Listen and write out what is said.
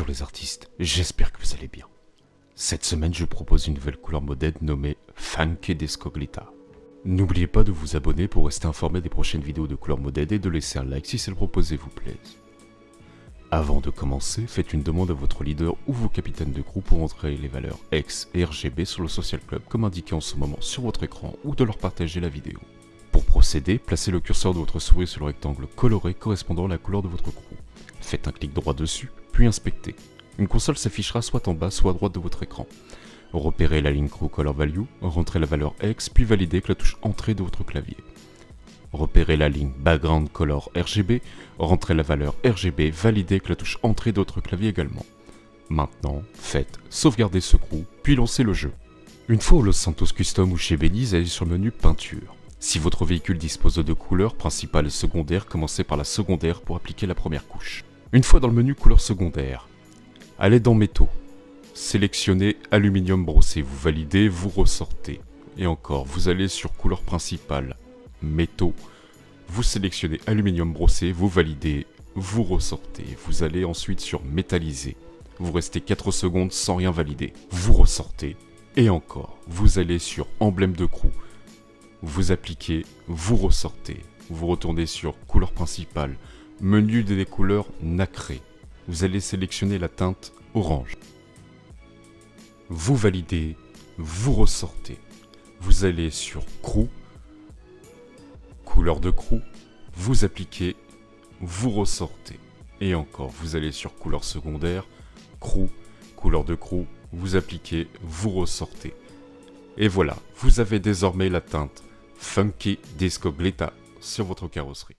Bonjour les artistes, j'espère que vous allez bien. Cette semaine, je propose une nouvelle couleur modèle nommée Funky Descoglita. N'oubliez pas de vous abonner pour rester informé des prochaines vidéos de couleur modèle et de laisser un like si celle proposée vous plaise. Avant de commencer, faites une demande à votre leader ou vos capitaines de groupe pour entrer les valeurs X et RGB sur le Social Club comme indiqué en ce moment sur votre écran ou de leur partager la vidéo. Pour procéder, placez le curseur de votre souris sur le rectangle coloré correspondant à la couleur de votre crew. Faites un clic droit dessus, puis inspectez. Une console s'affichera soit en bas, soit à droite de votre écran. Repérez la ligne Crew Color Value, rentrez la valeur X, puis validez avec la touche Entrée de votre clavier. Repérez la ligne Background Color RGB, rentrez la valeur RGB, validez avec la touche Entrée de votre clavier également. Maintenant, faites Sauvegarder ce crew, puis lancez le jeu. Une fois au Los Santos Custom ou chez Belize, allez sur le menu Peinture. Si votre véhicule dispose de deux couleurs, principales et secondaires, commencez par la secondaire pour appliquer la première couche. Une fois dans le menu couleur secondaire, allez dans métaux. Sélectionnez aluminium brossé, vous validez, vous ressortez. Et encore, vous allez sur couleur principale, métaux. Vous sélectionnez aluminium brossé, vous validez, vous ressortez. Vous allez ensuite sur métallisé. Vous restez 4 secondes sans rien valider. Vous ressortez. Et encore, vous allez sur emblème de crew. Vous appliquez, vous ressortez. Vous retournez sur couleur principale, Menu des couleurs nacrées. Vous allez sélectionner la teinte orange. Vous validez, vous ressortez. Vous allez sur Crew, couleur de crew, vous appliquez, vous ressortez. Et encore, vous allez sur couleur secondaire, crew, couleur de crew, vous appliquez, vous ressortez. Et voilà, vous avez désormais la teinte Funky Disco Glitta sur votre carrosserie.